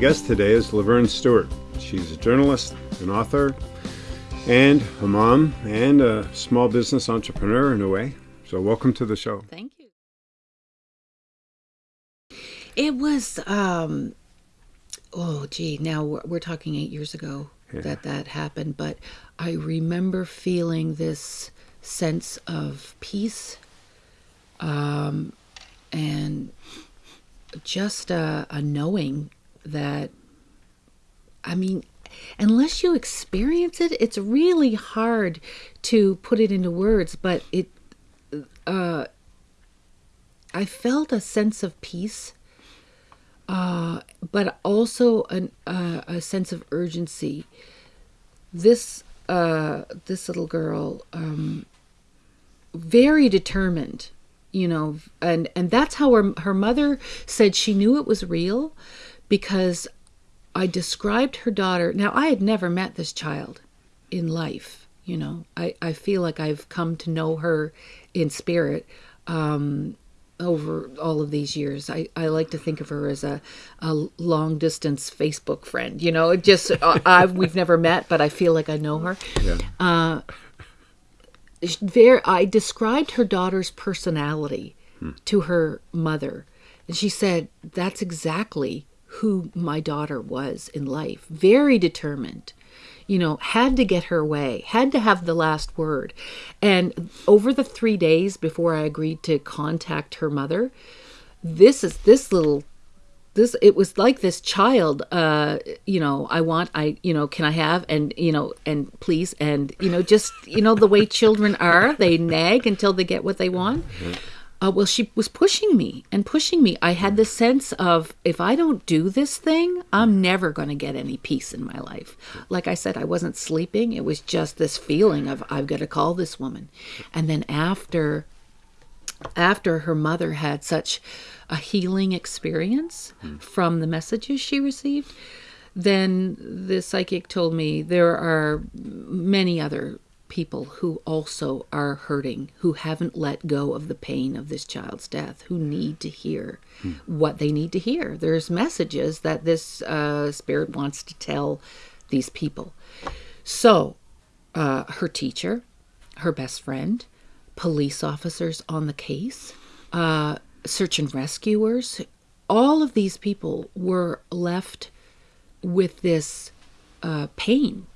guest today is Laverne Stewart. She's a journalist, an author, and a mom, and a small business entrepreneur in a way. So, welcome to the show. Thank you. It was, um, oh, gee, now we're, we're talking eight years ago Yeah. that that happened, but I remember feeling this sense of peace um, and just a, a knowing that, I mean, unless you experience it, it's really hard to put it into words, but it, uh, I felt a sense of peace, uh, but also an, uh, a sense of urgency. This uh, this little girl, um, very determined, you know, and and that's how her her mother said she knew it was real, because I described her daughter. Now I had never met this child in life. You know, I I feel like I've come to know her in spirit. Um, over all of these years. I, I like to think of her as a, a long distance Facebook friend. You know, just uh, I've we've never met, but I feel like I know her. Yeah. There, I described her daughter's personality to her mother, and she said that's exactly who my daughter was in life. Very determined. You know, had to get her way, had to have the last word. And over the three days before I agreed to contact her mother, this is this little this it was like this child uh you know i want i you know can i have and you know and please and you know just you know the way children are they nag until they get what they want uh, well she was pushing me and pushing me. I had the sense of if i don't do this thing i'm never going to get any peace in my life. Like i said i wasn't sleeping. It was just this feeling of i've got to call this woman. And then after after her mother had such a healing experience from the messages she received, then the psychic told me there are many other people who also are hurting, who haven't let go of the pain of this child's death, who need to hear what they need to hear. There's messages that this uh, spirit wants to tell these people. So, uh, her teacher, her best friend, police officers on the case, uh, search and rescuers, all of these people were left with this uh, pain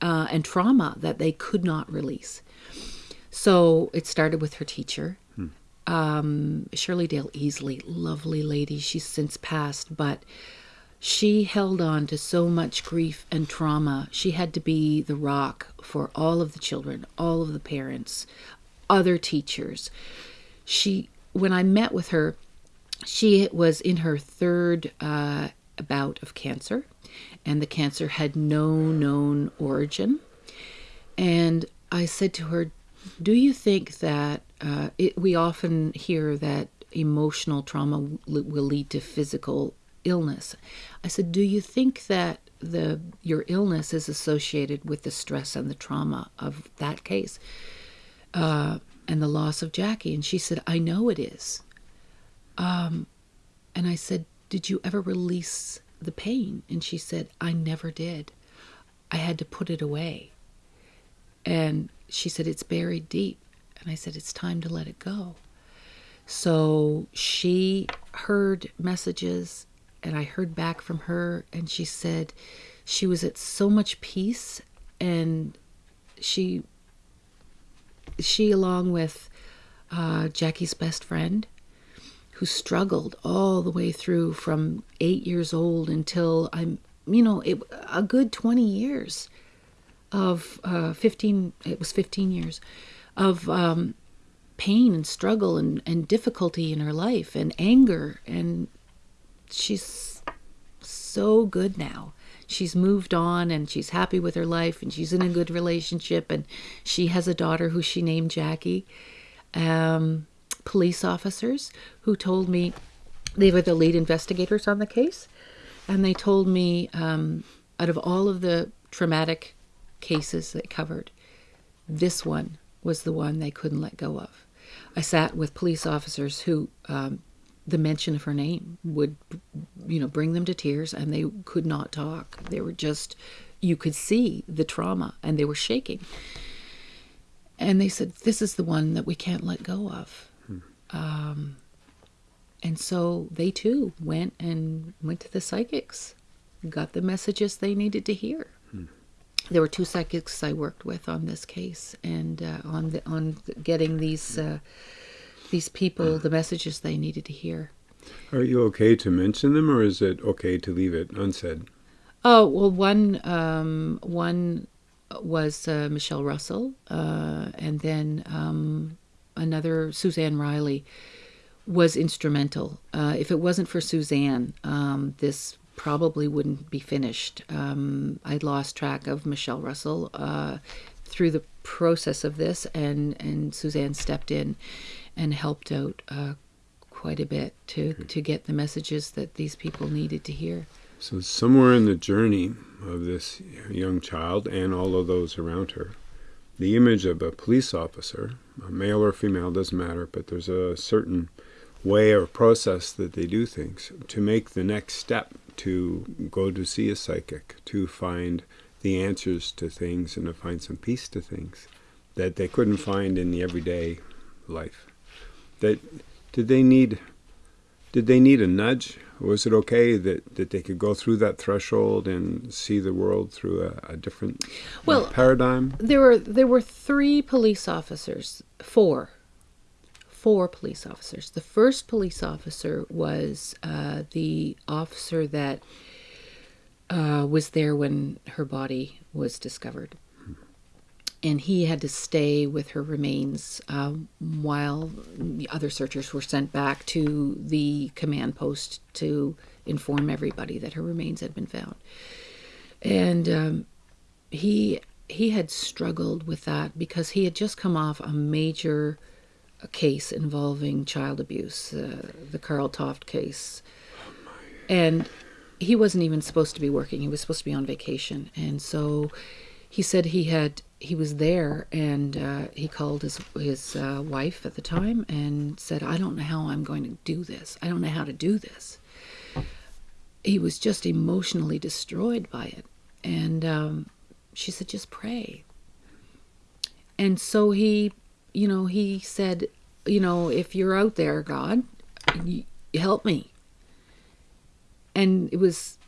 uh, and trauma that they could not release. So it started with her teacher, um, Shirley Dale Easley, lovely lady. She's since passed, but she held on to so much grief and trauma. She had to be the rock for all of the children, all of the parents, other teachers. She, when I met with her, she was in her third uh, bout of cancer, and the cancer had no known origin. And I said to her, Do you think that uh, it, we often hear that emotional trauma will lead to physical illness? I said, Do you think that the your illness is associated with the stress and the trauma of that case uh, and the loss of Jackie? And she said, I know it is. Um, and I said, Did you ever release the pain? And she said, I never did. I had to put it away. And she said, It's buried deep. And I said, It's time to let it go. So she heard messages, and I heard back from her, and she said she was at so much peace, and she, she along with uh, Jackie's best friend, who struggled all the way through from eight years old until I'm, you know, it, a good 20 years of uh, 15, it was 15 years of um, pain and struggle and, and difficulty in her life and anger. And she's so good now. She's moved on and she's happy with her life and she's in a good relationship and she has a daughter who she named Jackie. Um, police officers who told me they were the lead investigators on the case, and they told me um, out of all of the traumatic cases they covered, this one was the one they couldn't let go of. I sat with police officers who um, the mention of her name would, you know, bring them to tears, and they could not talk. They were just, you could see the trauma, and they were shaking. And they said, "This is the one that we can't let go of." Um, and so they too went and went to the psychics, got the messages they needed to hear. There were two psychics I worked with on this case, and uh, on the, on getting these uh, these people the messages they needed to hear. Are you okay to mention them, or is it okay to leave it unsaid? Oh well, one um, one was uh, Michelle Russell, uh, and then um, another Suzanne Riley was instrumental. Uh, if it wasn't for Suzanne, um, this probably wouldn't be finished. Um, I lost track of Michelle Russell uh, through the process of this, and and Suzanne stepped in and helped out uh, quite a bit to to get the messages that these people needed to hear. So, somewhere in the journey of this young child and all of those around her, the image of a police officer, male or female, doesn't matter, but there's a certain way or process that they do things to make the next step to go to see a psychic, to find the answers to things and to find some peace to things that they couldn't find in the everyday life. That did they need did they need a nudge? Was it okay that, that they could go through that threshold and see the world through a, a different Well, paradigm? There were there were three police officers, four, four police officers. The first police officer was uh, the officer that uh, was there when her body was discovered, and he had to stay with her remains uh, while the other searchers were sent back to the command post to inform everybody that her remains had been found. And um, he he had struggled with that because he had just come off a major case involving child abuse, uh, the Karl Toft case, and he wasn't even supposed to be working. He was supposed to be on vacation, and so he said he had he was there and uh, he called his his uh, wife at the time and said, "I don't know how I'm going to do this. I don't know how to do this." He was just emotionally destroyed by it, and um, she said, "Just pray." And so he, you know, he said, "You know, if you're out there, God, help me." And it was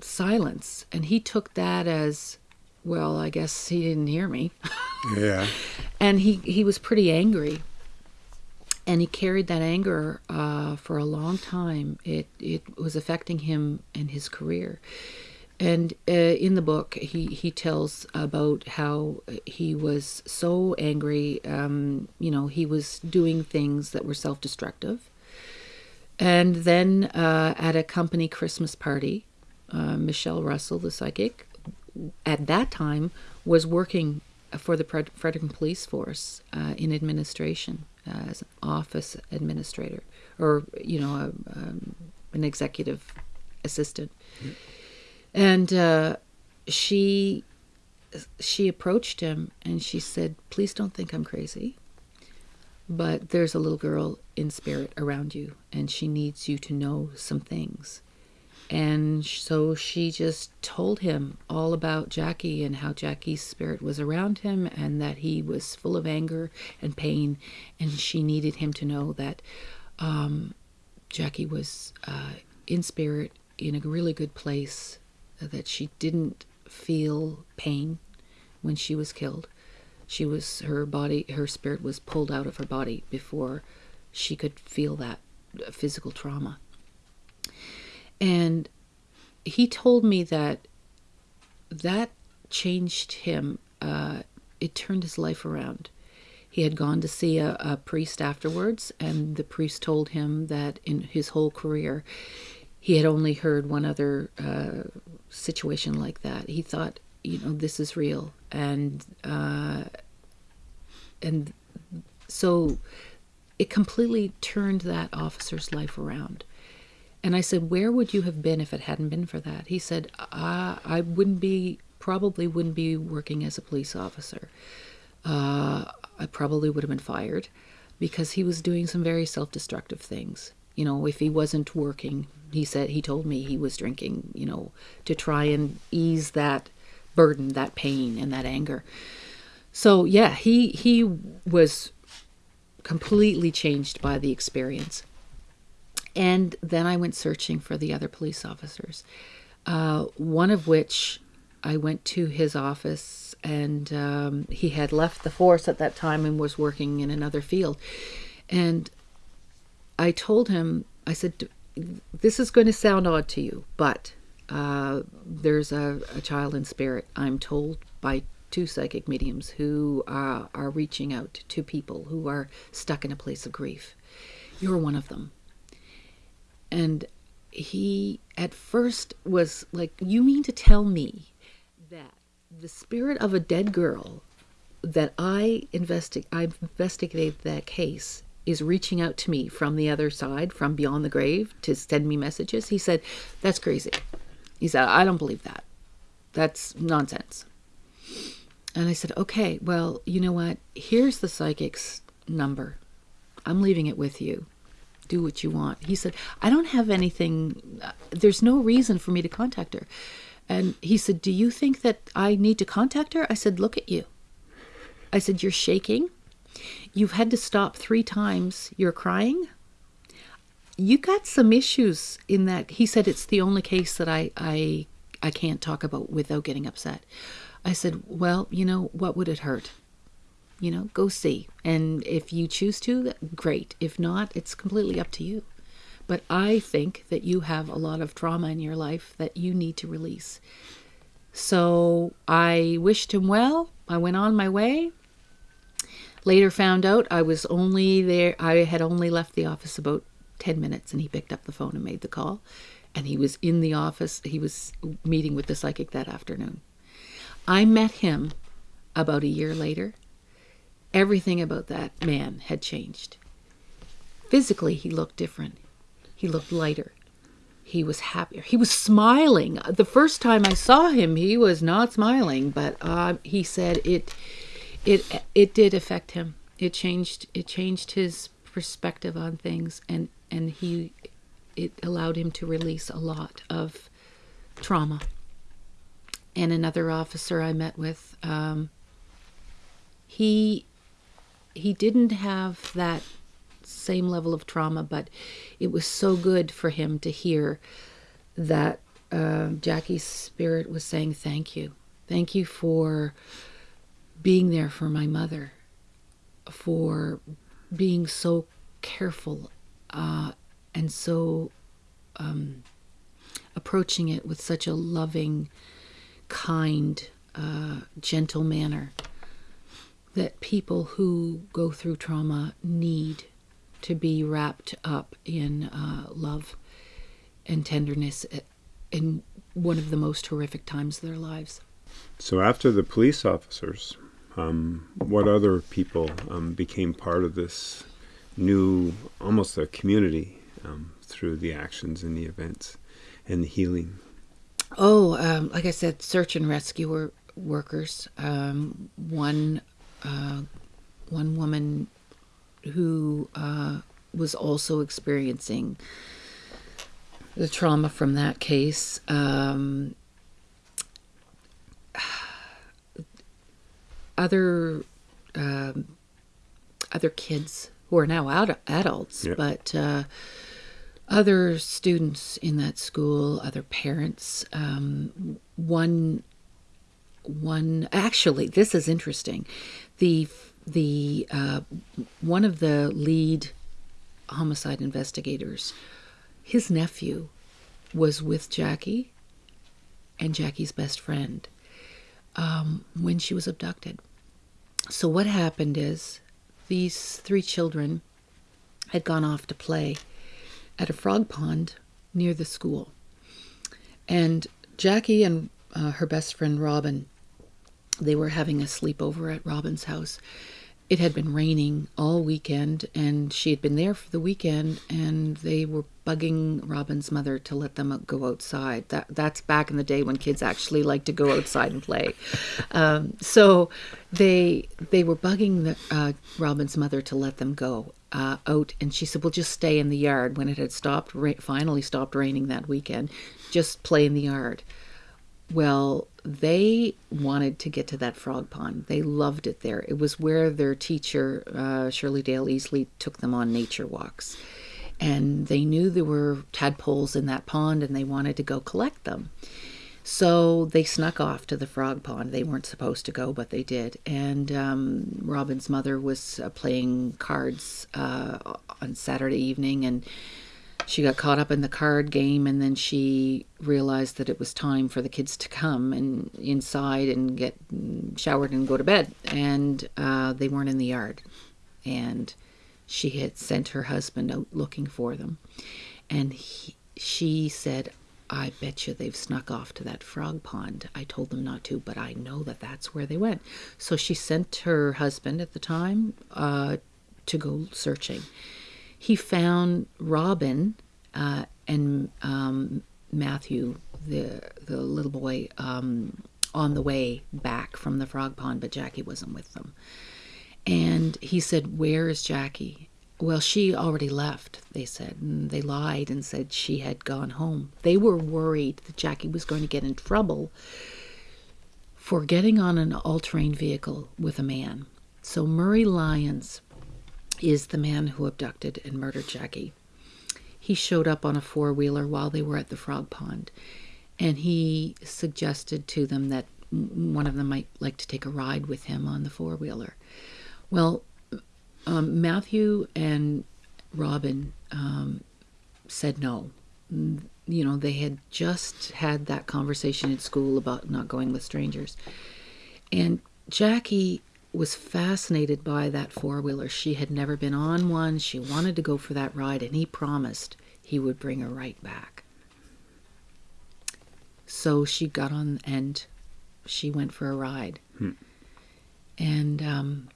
silence, and he took that as well, I guess he didn't hear me. Yeah. and he, he was pretty angry. And he carried that anger uh, for a long time. It, it was affecting him and his career. And uh, in the book, he, he tells about how he was so angry. Um, you know, he was doing things that were self destructive. And then uh, at a company Christmas party, uh, Michelle Russell, the psychic, at that time was working for the Fred- Fredericton Police Force uh, in administration uh, as an office administrator or you know a, um, an executive assistant. And uh, she she approached him and she said please don't think i'm crazy but there's a little girl in spirit around you and she needs you to know some things and so she just told him all about Jackie and how Jackie's spirit was around him and that he was full of anger and pain. And she needed him to know that um, Jackie was uh, in spirit in a really good place, that she didn't feel pain when she was killed. She was, her body, her spirit was pulled out of her body before she could feel that physical trauma. And he told me that that changed him. Uh, it turned his life around. He had gone to see a, a, priest afterwards, and the priest told him that in his whole career, he had only heard one other uh, situation like that. He thought, you know, this is real, and uh, and so it completely turned that officer's life around. And I said, Where would you have been if it hadn't been for that? He said, I, I wouldn't be, probably wouldn't be working as a police officer. Uh, I probably would have been fired because he was doing some very self destructive things. You know, if he wasn't working, he said he told me he was drinking. You know, to try and ease that burden, that pain, and that anger. So yeah, he he was completely changed by the experience. And then I went searching for the other police officers, uh, one of which I went to his office, and um, he had left the force at that time and was working in another field. And I told him, I said, This is going to sound odd to you, but uh, there's a, a, child in spirit, I'm told by two psychic mediums who uh, are reaching out to people who are stuck in a place of grief. You're one of them. And he at first was like, You mean to tell me that the spirit of a dead girl that I investi- I investigated that case is reaching out to me from the other side, from beyond the grave, to send me messages. He said, That's crazy. He said, I don't believe that. That's nonsense. And I said, Okay, well, you know what? Here's the psychic's number. I'm leaving it with you do what you want. He said, I don't have anything, uh, there's no reason for me to contact her. And he said, Do you think that I need to contact her? I said, Look at you. I said, You're shaking. You've had to stop three times. You're crying. You got some issues in that. He said, It's the only case that I, I, I can't talk about without getting upset. I said, Well, you know, what would it hurt? You know, go see. And if you choose to, great. If not, it's completely up to you. But I think that you have a lot of trauma in your life that you need to release. So I wished him well. I went on my way. Later found out I was only there, I had only left the office about 10 minutes, and he picked up the phone and made the call. And he was in the office, he was meeting with the psychic that afternoon. I met him about a year later Everything about that man had changed. Physically, he looked different. He looked lighter. He was happier. He was smiling. The first time I saw him, he was not smiling, but uh, he said it, it, it did affect him. It changed. It changed his perspective on things, and and he, it allowed him to release a lot of trauma. And another officer I met with, um, he he didn't have that same level of trauma, but it was so good for him to hear that uh, Jackie's spirit was saying, Thank you. Thank you for being there for my mother, for being so careful uh, and so um, approaching it with such a loving, kind, uh, gentle manner that people who go through trauma need to be wrapped up in uh, love and tenderness in one of the most horrific times of their lives. So, after the police officers, um, what other people um, became part of this new, almost a community um, through the actions and the events and the healing? Oh, um, like I said, search and rescue workers. Um, one uh, one woman who uh, was also experiencing the trauma from that case. Um, other um, other kids who are now out adults, yep. but uh, other students in that school, other parents. Um, one one actually, this is interesting the the uh, one of the lead homicide investigators, his nephew, was with Jackie and Jackie's best friend um, when she was abducted. So what happened is these three children had gone off to play at a frog pond near the school, and Jackie and uh, her best friend Robin they were having a sleepover at Robin's house. It had been raining all weekend, and she had been there for the weekend, and they were bugging Robin's mother to let them go outside. That that's back in the day when kids actually like to go outside and play. Um, so they they were bugging the, uh, Robin's mother to let them go, uh, out, and she said, "Well, just stay in the yard." When it had stopped, ra- finally stopped raining that weekend, just play in the yard. Well, they wanted to get to that frog pond. They loved it there. It was where their teacher, uh, Shirley Dale Easley, took them on nature walks. And they knew there were tadpoles in that pond and they wanted to go collect them. So they snuck off to the frog pond. They weren't supposed to go, but they did. And um, Robin's mother was uh, playing cards uh, on Saturday evening and she got caught up in the card game and then she realized that it was time for the kids to come and inside and get showered and go to bed. And uh, they weren't in the yard. And she had sent her husband out looking for them. And he, she said i bet you they've snuck off to that frog pond. I told them not to but i know that that's where they went. So she sent her husband at the time uh, to go searching he found Robin uh, and um, Matthew, the the little boy, um, on the way back from the frog pond, but Jackie wasn't with them. And he said, "Where is Jackie?" Well, she already left, they said. And they lied and said she had gone home. They were worried that Jackie was going to get in trouble for getting on an all terrain vehicle with a man. So Murray Lyons is the man who abducted and murdered Jackie. He showed up on a four wheeler while they were at the frog pond, and he suggested to them that one of them might like to take a ride with him on the four wheeler. Well, um, Matthew and Robin um, said no. You know, they had just had that conversation at school about not going with strangers. And Jackie was fascinated by that four wheeler. She had never been on one. She wanted to go for that ride, and he promised he would bring her right back. So she got on and she went for a ride. Hmm. And um,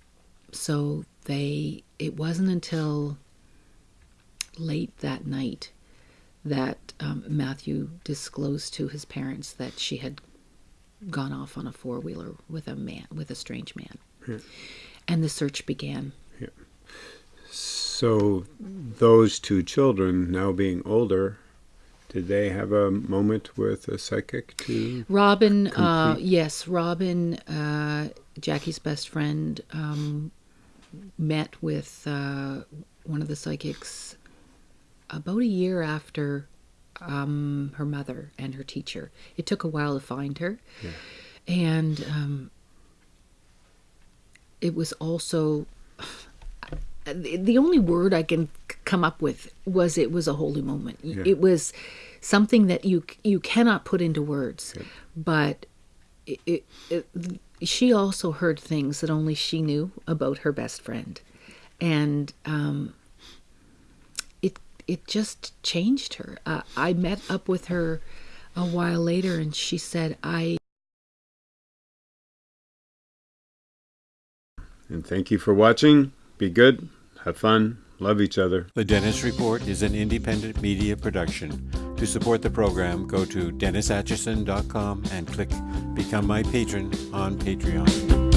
so they, it wasn't until late that night that um, Matthew disclosed to his parents that she had gone off on a four wheeler with a man, with a strange man. Yeah. And the search began. Yeah. So those two children, now being older, did they have a moment with a psychic to? Robin, uh, yes, Robin, uh, Jackie's best friend, um, met with uh, one of the psychics about a year after um, her mother and her teacher. It took a while to find her. Yeah. And um, it was also the only word I can come up with was it was a holy moment. Yeah. It was something that you you cannot put into words, but it, it, it, she also heard things that only she knew about her best friend, and um, it it just changed her. Uh, I met up with her a while later, and she said, "I." And thank you for watching. Be good, have fun, love each other. The Dennis Report is an independent media production. To support the program, go to DennisAtchison.com and click Become My Patron on Patreon.